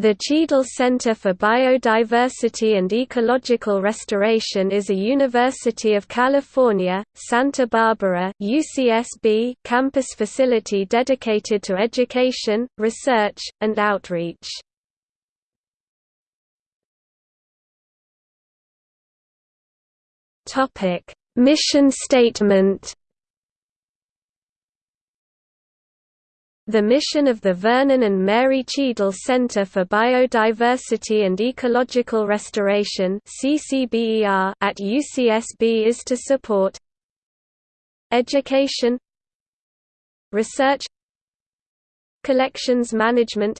The Cheadle Center for Biodiversity and Ecological Restoration is a University of California, Santa Barbara UCSB campus facility dedicated to education, research, and outreach. Mission statement The mission of the Vernon and Mary Cheadle Center for Biodiversity and Ecological Restoration at UCSB is to support education research collections management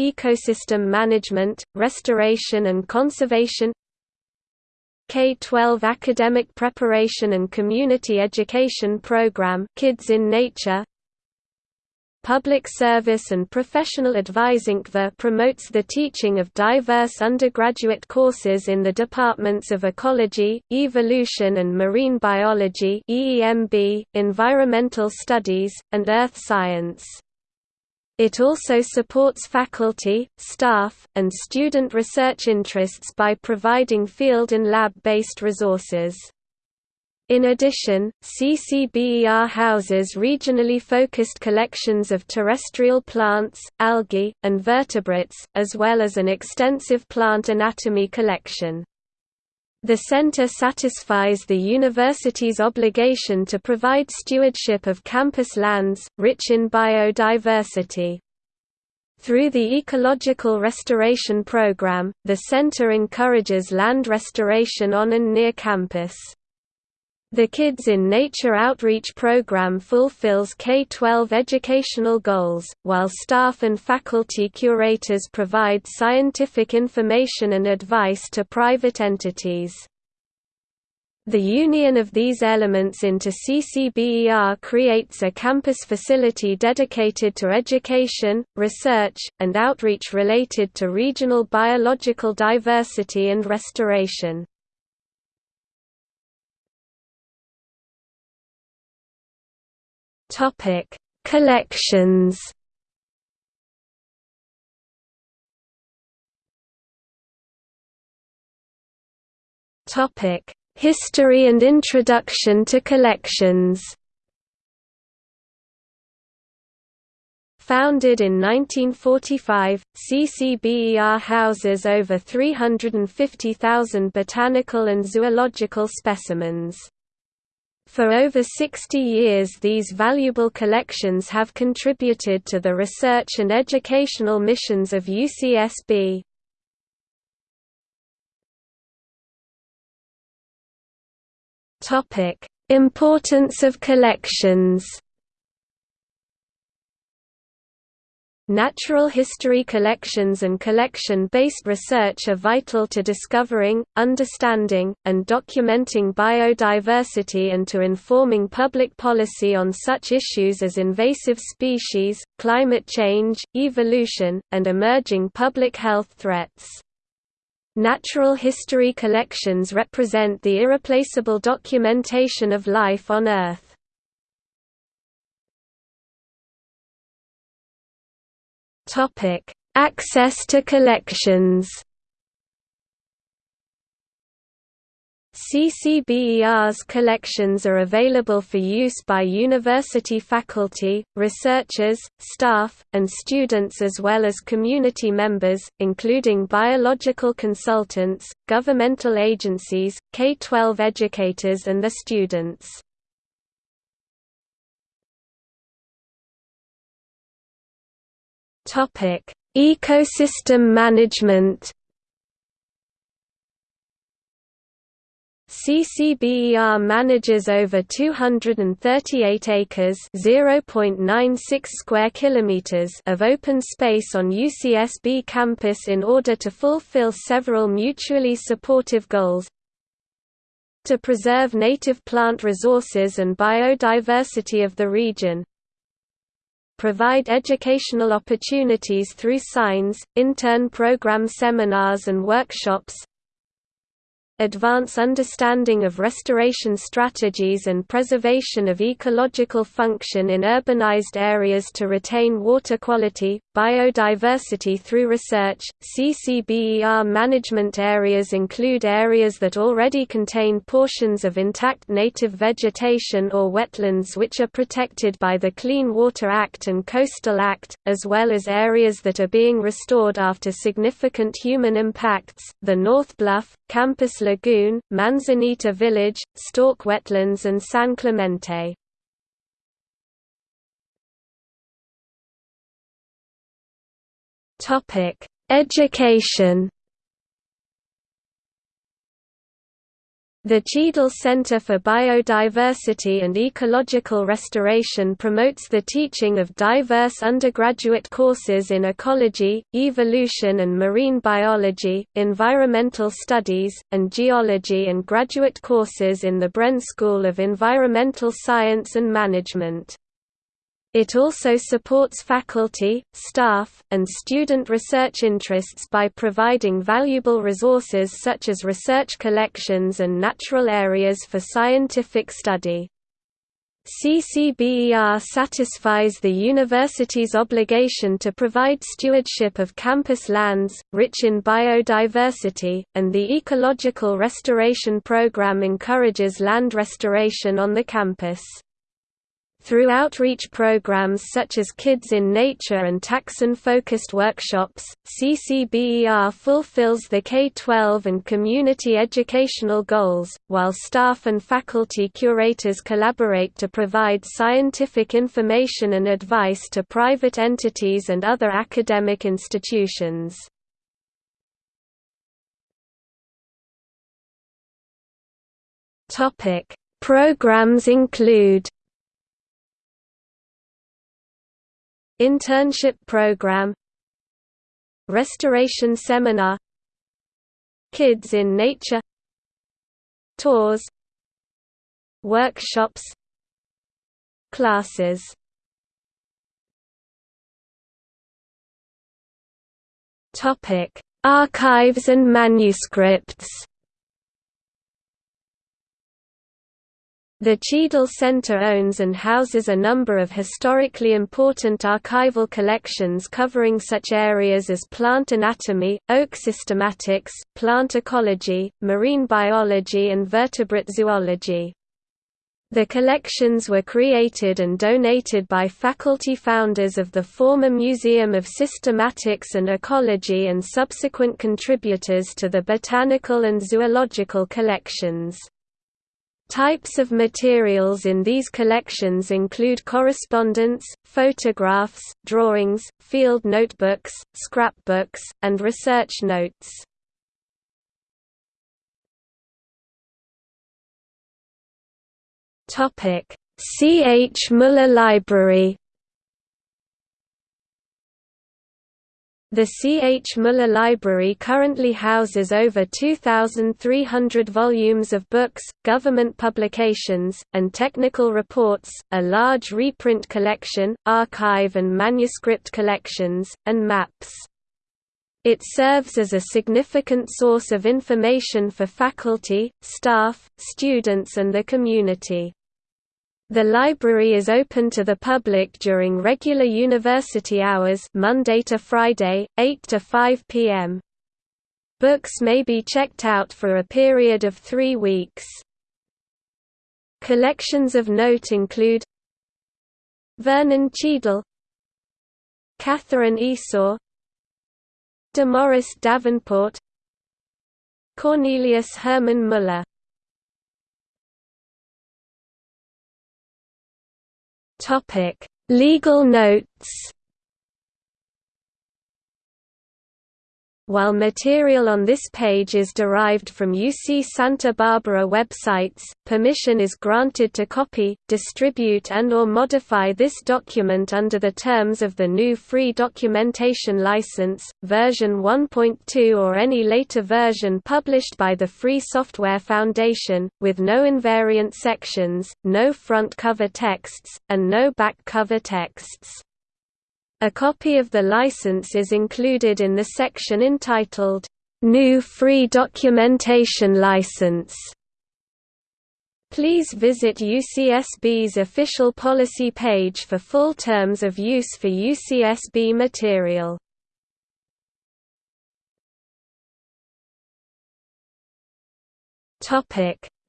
ecosystem management, restoration and conservation K-12 academic preparation and community education program Kids in Nature Public Service and Professional Advising promotes the teaching of diverse undergraduate courses in the departments of Ecology, Evolution and Marine Biology EEMB, Environmental Studies, and Earth Science. It also supports faculty, staff, and student research interests by providing field and lab-based resources. In addition, CCBER houses regionally focused collections of terrestrial plants, algae, and vertebrates, as well as an extensive plant anatomy collection. The center satisfies the university's obligation to provide stewardship of campus lands, rich in biodiversity. Through the Ecological Restoration Program, the center encourages land restoration on and near campus. The Kids in Nature outreach program fulfills K-12 educational goals, while staff and faculty curators provide scientific information and advice to private entities. The union of these elements into CCBER creates a campus facility dedicated to education, research, and outreach related to regional biological diversity and restoration. Topic: Collections. Topic: History and introduction to collections. Founded in 1945, CCBER houses over 350,000 botanical and zoological specimens. For over 60 years these valuable collections have contributed to the research and educational missions of UCSB. Importance of collections Natural history collections and collection-based research are vital to discovering, understanding, and documenting biodiversity and to informing public policy on such issues as invasive species, climate change, evolution, and emerging public health threats. Natural history collections represent the irreplaceable documentation of life on Earth. Topic: Access to collections. CCBER's collections are available for use by university faculty, researchers, staff, and students as well as community members, including biological consultants, governmental agencies, K-12 educators and the students. Topic: Ecosystem management. CCBER manages over 238 acres (0.96 square kilometers) of open space on UCSB campus in order to fulfill several mutually supportive goals to preserve native plant resources and biodiversity of the region, provide educational opportunities through signs, intern program seminars and workshops, advance understanding of restoration strategies and preservation of ecological function in urbanized areas to retain water quality, biodiversity through research. CCBER management areas include areas that already contain portions of intact native vegetation or wetlands which are protected by the Clean Water Act and Coastal Act, as well as areas that are being restored after significant human impacts. The North Bluff, Campus Lagoon, Manzanita Village, Storke Wetlands, and San Clemente. Topic: Education. The Cheadle Center for Biodiversity and Ecological Restoration promotes the teaching of diverse undergraduate courses in ecology, evolution and marine biology, environmental studies, and geology and graduate courses in the Bren School of Environmental Science and Management. It also supports faculty, staff, and student research interests by providing valuable resources such as research collections and natural areas for scientific study. CCBER satisfies the university's obligation to provide stewardship of campus lands, rich in biodiversity, and the Ecological Restoration Program encourages land restoration on the campus. Through outreach programs such as Kids in Nature and taxon-focused workshops, CCBER fulfills the K-12 and community educational goals, while staff and faculty curators collaborate to provide scientific information and advice to private entities and other academic institutions. Programs include Internship Program Restoration Seminar Kids in Nature Tours Workshops Classes. Archives and manuscripts The Cheadle Center owns and houses a number of historically important archival collections covering such areas as plant anatomy, oak systematics, plant ecology, marine biology and vertebrate zoology. The collections were created and donated by faculty founders of the former Museum of Systematics and Ecology and subsequent contributors to the botanical and zoological collections. Types of materials in these collections include correspondence, photographs, drawings, field notebooks, scrapbooks, and research notes. C. H. Muller Library The C. H. Muller Library currently houses over 2,300 volumes of books, government publications, and technical reports, a large reprint collection, archive and manuscript collections, and maps. It serves as a significant source of information for faculty, staff, students and the community. The library is open to the public during regular university hours Monday to Friday, 8 to 5 p.m. Books may be checked out for a period of three weeks. Collections of note include Vernon Cheadle Katherine Esau Demorest Davenport Cornelius Hermann Muller Topic: Legal notes While material on this page is derived from UC Santa Barbara websites, permission is granted to copy, distribute and or modify this document under the terms of the GNU Free Documentation License, version 1.2 or any later version published by the Free Software Foundation, with no invariant sections, no front cover texts, and no back cover texts. A copy of the license is included in the section entitled, "'GNU Free Documentation License' Please visit UCSB's official policy page for full terms of use for UCSB material.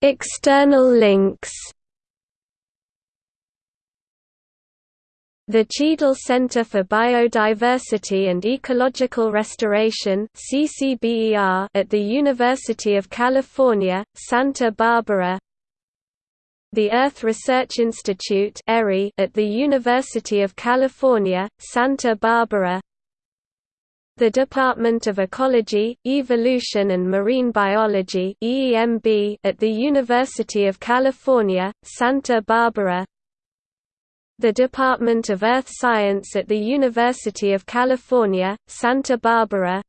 External links The Cheadle Center for Biodiversity and Ecological Restoration at the University of California, Santa Barbara. The Earth Research Institute at the University of California, Santa Barbara. The Department of Ecology, Evolution and Marine Biology at the University of California, Santa Barbara the Department of Earth Science at the University of California, Santa Barbara.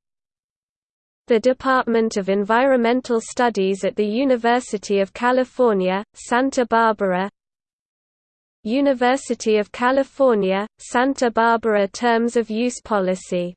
The Department of Environmental Studies at the University of California, Santa Barbara. University of California, Santa Barbara Terms of Use Policy